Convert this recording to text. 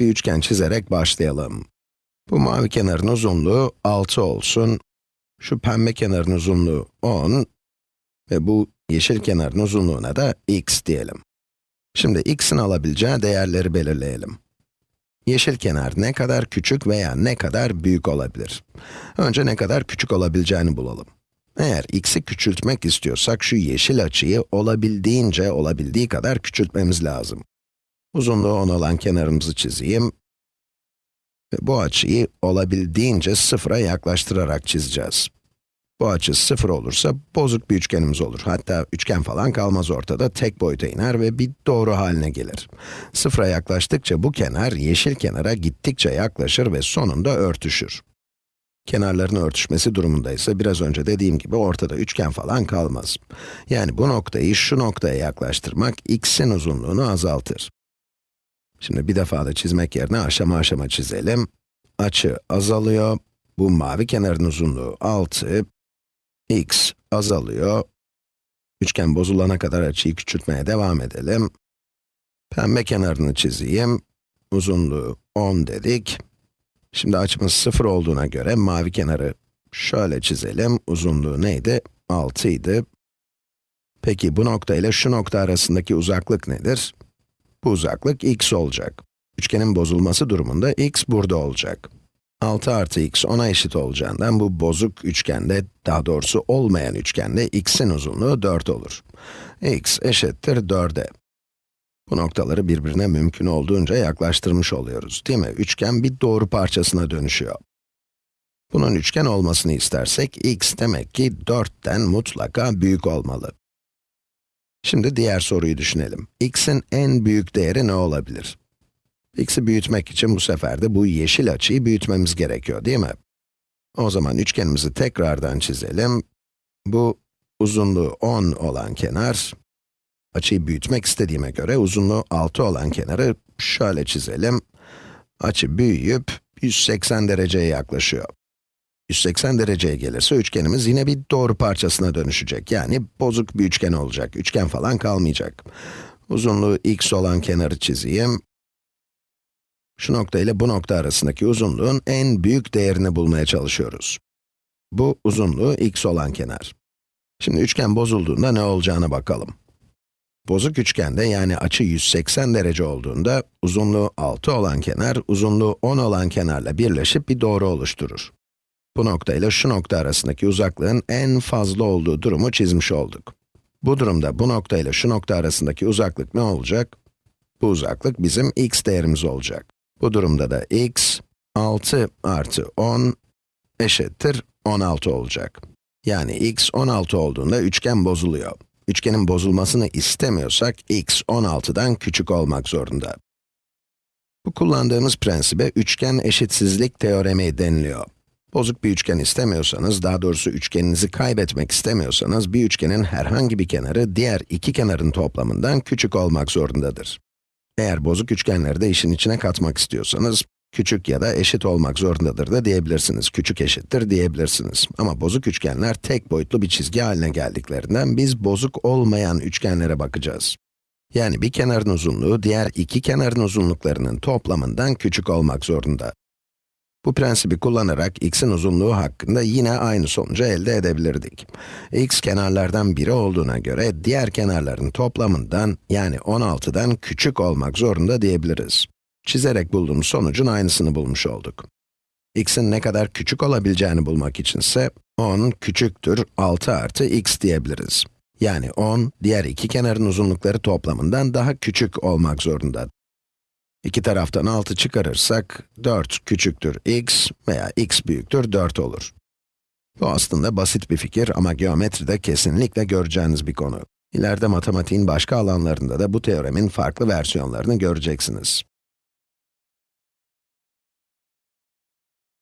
bir üçgen çizerek başlayalım. Bu mavi kenarın uzunluğu 6 olsun. Şu pembe kenarın uzunluğu 10 ve bu yeşil kenarın uzunluğuna da x diyelim. Şimdi x'in alabileceği değerleri belirleyelim. Yeşil kenar ne kadar küçük veya ne kadar büyük olabilir? Önce ne kadar küçük olabileceğini bulalım. Eğer x'i küçültmek istiyorsak şu yeşil açıyı olabildiğince olabildiği kadar küçültmemiz lazım. Uzunluğu 10 olan kenarımızı çizeyim. Ve bu açıyı olabildiğince sıfıra yaklaştırarak çizeceğiz. Bu açı sıfır olursa bozuk bir üçgenimiz olur. Hatta üçgen falan kalmaz ortada, tek boyuta iner ve bir doğru haline gelir. Sıfıra yaklaştıkça bu kenar yeşil kenara gittikçe yaklaşır ve sonunda örtüşür. Kenarların örtüşmesi durumunda ise biraz önce dediğim gibi ortada üçgen falan kalmaz. Yani bu noktayı şu noktaya yaklaştırmak x'in uzunluğunu azaltır. Şimdi bir defa da çizmek yerine aşama aşama çizelim. Açı azalıyor. Bu mavi kenarın uzunluğu 6. x azalıyor. Üçgen bozulana kadar açıyı küçültmeye devam edelim. Pembe kenarını çizeyim. Uzunluğu 10 dedik. Şimdi açımız 0 olduğuna göre mavi kenarı şöyle çizelim. Uzunluğu neydi? 6 idi. Peki bu nokta ile şu nokta arasındaki uzaklık nedir? Bu uzaklık x olacak. Üçgenin bozulması durumunda x burada olacak. 6 artı x 10'a eşit olacağından bu bozuk üçgende, daha doğrusu olmayan üçgende x'in uzunluğu 4 olur. x eşittir 4'e. Bu noktaları birbirine mümkün olduğunca yaklaştırmış oluyoruz, değil mi? Üçgen bir doğru parçasına dönüşüyor. Bunun üçgen olmasını istersek, x demek ki 4'ten mutlaka büyük olmalı. Şimdi diğer soruyu düşünelim. x'in en büyük değeri ne olabilir? x'i büyütmek için bu sefer de bu yeşil açıyı büyütmemiz gerekiyor, değil mi? O zaman üçgenimizi tekrardan çizelim. Bu uzunluğu 10 olan kenar, açıyı büyütmek istediğime göre uzunluğu 6 olan kenarı şöyle çizelim. Açı büyüyüp 180 dereceye yaklaşıyor. 180 dereceye gelirse üçgenimiz yine bir doğru parçasına dönüşecek. Yani bozuk bir üçgen olacak. Üçgen falan kalmayacak. Uzunluğu x olan kenarı çizeyim. Şu nokta ile bu nokta arasındaki uzunluğun en büyük değerini bulmaya çalışıyoruz. Bu uzunluğu x olan kenar. Şimdi üçgen bozulduğunda ne olacağına bakalım. Bozuk üçgende yani açı 180 derece olduğunda uzunluğu 6 olan kenar, uzunluğu 10 olan kenarla birleşip bir doğru oluşturur. Bu nokta ile şu nokta arasındaki uzaklığın en fazla olduğu durumu çizmiş olduk. Bu durumda bu nokta ile şu nokta arasındaki uzaklık ne olacak? Bu uzaklık bizim x değerimiz olacak. Bu durumda da x, 6 artı 10 eşittir 16 olacak. Yani x 16 olduğunda üçgen bozuluyor. Üçgenin bozulmasını istemiyorsak x 16'dan küçük olmak zorunda. Bu kullandığımız prensibe üçgen eşitsizlik teoremi deniliyor. Bozuk bir üçgen istemiyorsanız, daha doğrusu üçgeninizi kaybetmek istemiyorsanız, bir üçgenin herhangi bir kenarı diğer iki kenarın toplamından küçük olmak zorundadır. Eğer bozuk üçgenleri de işin içine katmak istiyorsanız, küçük ya da eşit olmak zorundadır da diyebilirsiniz. Küçük eşittir diyebilirsiniz. Ama bozuk üçgenler tek boyutlu bir çizgi haline geldiklerinden biz bozuk olmayan üçgenlere bakacağız. Yani bir kenarın uzunluğu diğer iki kenarın uzunluklarının toplamından küçük olmak zorunda. Bu prensibi kullanarak x'in uzunluğu hakkında yine aynı sonucu elde edebilirdik. x kenarlardan biri olduğuna göre diğer kenarların toplamından yani 16'dan küçük olmak zorunda diyebiliriz. Çizerek bulduğumuz sonucun aynısını bulmuş olduk. x'in ne kadar küçük olabileceğini bulmak içinse 10 küçüktür 6 artı x diyebiliriz. Yani 10, diğer iki kenarın uzunlukları toplamından daha küçük olmak zorunda. İki taraftan 6 çıkarırsak, 4 küçüktür x veya x büyüktür 4 olur. Bu aslında basit bir fikir ama geometride kesinlikle göreceğiniz bir konu. İleride matematiğin başka alanlarında da bu teoremin farklı versiyonlarını göreceksiniz.